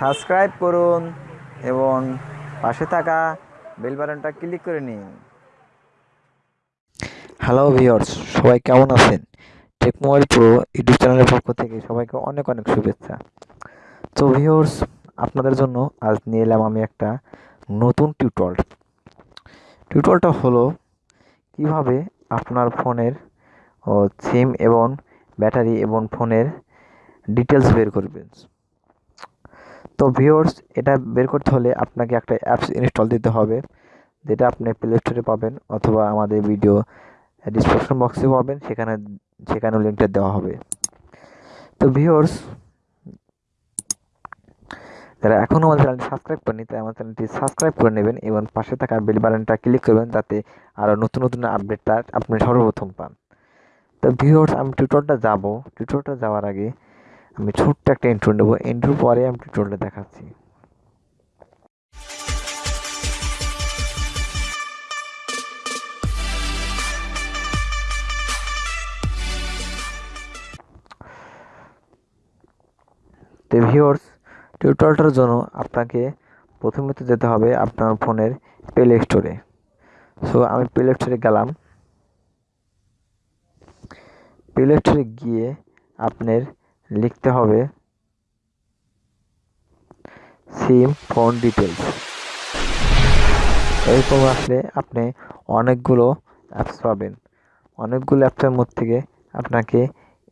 Subscribe করুন এবং পাশে থাকা বেল বাটনটা ক্লিক করে নিন। হ্যালো ভিউয়ার্স সবাই কেমন আছেন? টেক মোবাইল প্রো ইউটিউব চ্যানেলের পক্ষ থেকে সবাইকে অনেক অনেক শুভেচ্ছা। তো ভিউয়ার্স আপনাদের জন্য আজ নিয়ে এলাম আমি একটা নতুন টিউটল টিউটলটা হলো কীভাবে আপনার ফোনের সিম এবং ব্যাটারি এবং ফোনের ডিটেলস বের করবেন। তো ভিউয়ার্স এটা বের করতে হলে আপনাকে একটা অ্যাপস ইনস্টল দিতে হবে, যেটা আপনি প্লে স্টোরে পাবেন অথবা আমাদের ভিডিও ডিসক্রিপশন বক্সে পাবেন, সেখানে, সেখানেও লিঙ্কটা দেওয়া হবে। তো ভিউয়ার্স যারা এখনও আমাদের চ্যানেলটি সাবস্ক্রাইব করেনি তাই আমার চ্যানেলটি সাবস্ক্রাইব করে নেবেন এবং পাশে থাকা বেল বাটনটা ক্লিক করবেন, যাতে আরও নতুন নতুন আপডেটটা আপনি সর্বপ্রথম পান। তো ভিউয়ার্স আমি টিউটোরিয়ালটা যাব। টিউটোরিয়ালটা যাওয়ার আগে আমি ছোট্ট একটা ইন্ট্রো নেব। ইন্ট্রোর পরে আমি টিউটোরিয়ালটা দেখাচ্ছি। তো ভিউয়ার্স টিউটোরিয়ালটার জন্য আপনাকে প্রথমে তো যেতে হবে আপনার ফোনের প্লে স্টোরে সো আমি প্লে স্টোরে গেলাম। প্লে স্টোরে গিয়ে আপনার লিখতে হবে সিম ফোন ডিটেলস এরকম আসলে আপনি অনেকগুলো অ্যাপস পাবেন। অনেকগুলো অ্যাপসের মধ্যে থেকে আপনাকে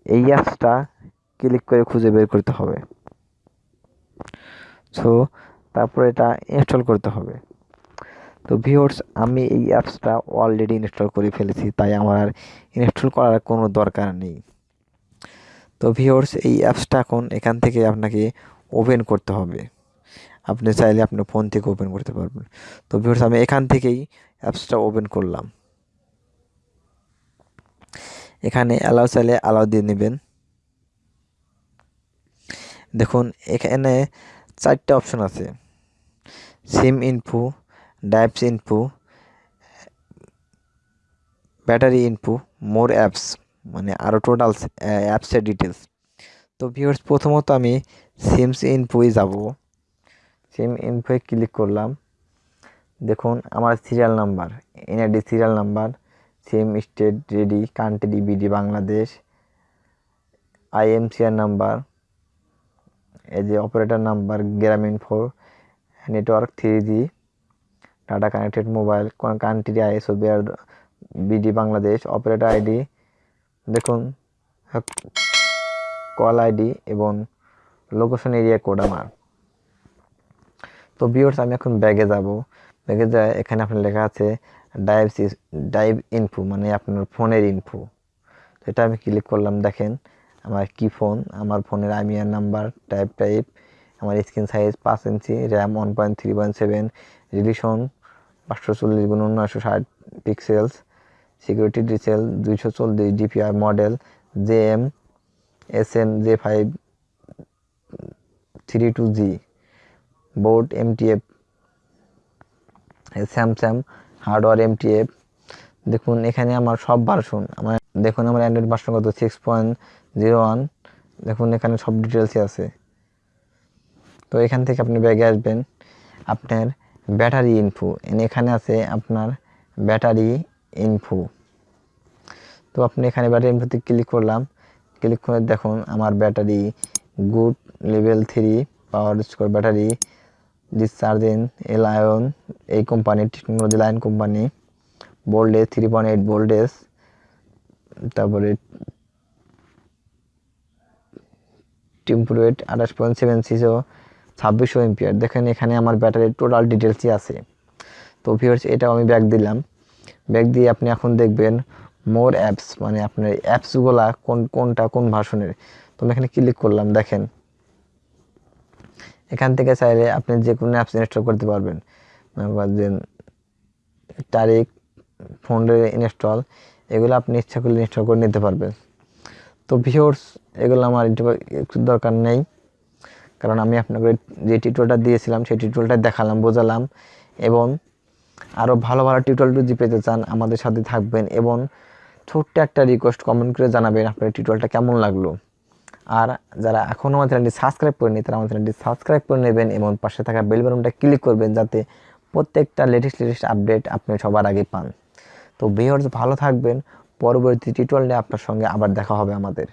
এই অ্যাপসটা ক্লিক করে খুঁজে বের করতে হবে। সো তারপরে এটা ইনস্টল করতে হবে। তো ভিওর্স আমি এই অ্যাপসটা অলরেডি ইনস্টল করে ফেলেছি, তাই আমার ইনস্টল করার কোনো দরকার নেই। তো ভিওর্স এই অ্যাপসটা এখন এখান থেকে আপনাকে ওপেন করতে হবে। আপনি চাইলে আপনার ফোন থেকে ওপেন করতে পারবেন। তো ভিওর্স আমি এখান থেকেই অ্যাপসটা ওপেন করলাম। এখানে অ্যালাউ চাইলে অ্যালাউ দিয়ে নেবেন। দেখুন, এখানে চারটে অপশন আছে। SIM info ডাইপস info battery info more apps মানে আরও টোটাল অ্যাপসের ডিটেলস তো ভিউয়ার্স প্রথমত আমি সিমস ইনফোই যাব। সিম ইনফোয়ে ক্লিক করলাম। দেখুন, আমার serial number NID serial number SIM state ready country BD Bangladesh আইএমসিআর number এই যে operator number Grameen four network three G data connected mobile country ISO BR BD Bangladesh operator ID দেখুন call ID এবং location area code আমার। তো বিওর্স আমি এখন ব্যাগে যাব। ব্যাগে যায় এখানে আপনার লেখা আছে ডাইভ ডাইভ ইনফো মানে আপনার ফোনের ইনফো তো এটা আমি ক্লিক করলাম, দেখেন, আমার কি ফোন আমার ফোনের আইমিয়ার নাম্বার টাইপ টাইপ আমার স্ক্রিন সাইজ পাঁচ inch RAM one point three point seven রিলিশন পাঁচশো চল্লিশ গুণ নয়শো ষাট পিক্সেলস সিকিউরিটি ডিটেল দুইশো চল্লিশ DPR model J M S M J five three two G, board M T MTF, Samsung hardware MTF. দেখুন, এখানে আমার সব ভার্সন, আমার দেখুন, আমার অ্যান্ড্রয়েড ভার্সন কত? সিক্স পয়েন্ট জিরো ওয়ান দেখুন, এখানে সব ডিটেলসই আছে। তো এখান থেকে আপনি ব্যাগে আসবেন। আপনার ব্যাটারি ইনফো এখানে আছে আপনার ব্যাটারি ইনফো তো আপনি এখানে ব্যাটারি ইনফোতে ক্লিক করলাম। ক্লিক করে দেখুন, আমার battery good level three power score battery discharging L ion এই কোম্পানির technology line company voltage three point eight voltage তারপরে টেম্পুরেট আঠাশ পয়েন্ট সেভেন সিসো ছাব্বিশশো এমপিয়ার দেখেন এখানে আমার ব্যাটারির টোটাল ডিটেলসই আছে। তো ভিউয়ার্স এটাও আমি ব্যাগ দিলাম। ব্যাগ দিয়ে আপনি এখন দেখবেন মোর অ্যাপস মানে আপনার অ্যাপসগুলা কোন, কোনটা কোন ভার্সনের তো আমি এখানে ক্লিক করলাম, দেখেন। এখান থেকে চাইলে আপনি যে কোনো অ্যাপস ইনস্টল করতে পারবেন। যে তারিখ ফোনের ইনস্টল এগুলো আপনি ইচ্ছা করলে ইনস্টল করে নিতে পারবেন। তো ভিওর্স এগুলো আমার একটু দরকার নেই। কারণ আমি আপনাকে যে টিউটোরিয়ালটা দিয়েছিলাম, সেই টিউটোরিয়ালটা দেখালাম, বোঝালাম। এবং আরও ভালো ভালো টিউটোরিয়াল যদি পেতে চান, আমাদের সাথে থাকবেন এবং ছোট্ট একটা রিকোয়েস্ট কমেন্ট করে জানাবেন আপনার টিউটোরিয়ালটা কেমন লাগল। আর যারা এখনও আমার চ্যানেলটি সাবস্ক্রাইব করেনি তারা আমার চ্যানেলটি সাবস্ক্রাইব করে নেবেন এবং পাশে থাকা বেল বাটনটা ক্লিক করবেন যাতে প্রত্যেকটা লেটেস্ট লেটেস্ট আপডেট আপনি সবার আগে পান। তো ভিউয়ার্স ভালো থাকবেন, পরবর্তী টিউটোরিয়ালে আপনার সঙ্গে আবার দেখা হবে আমাদের।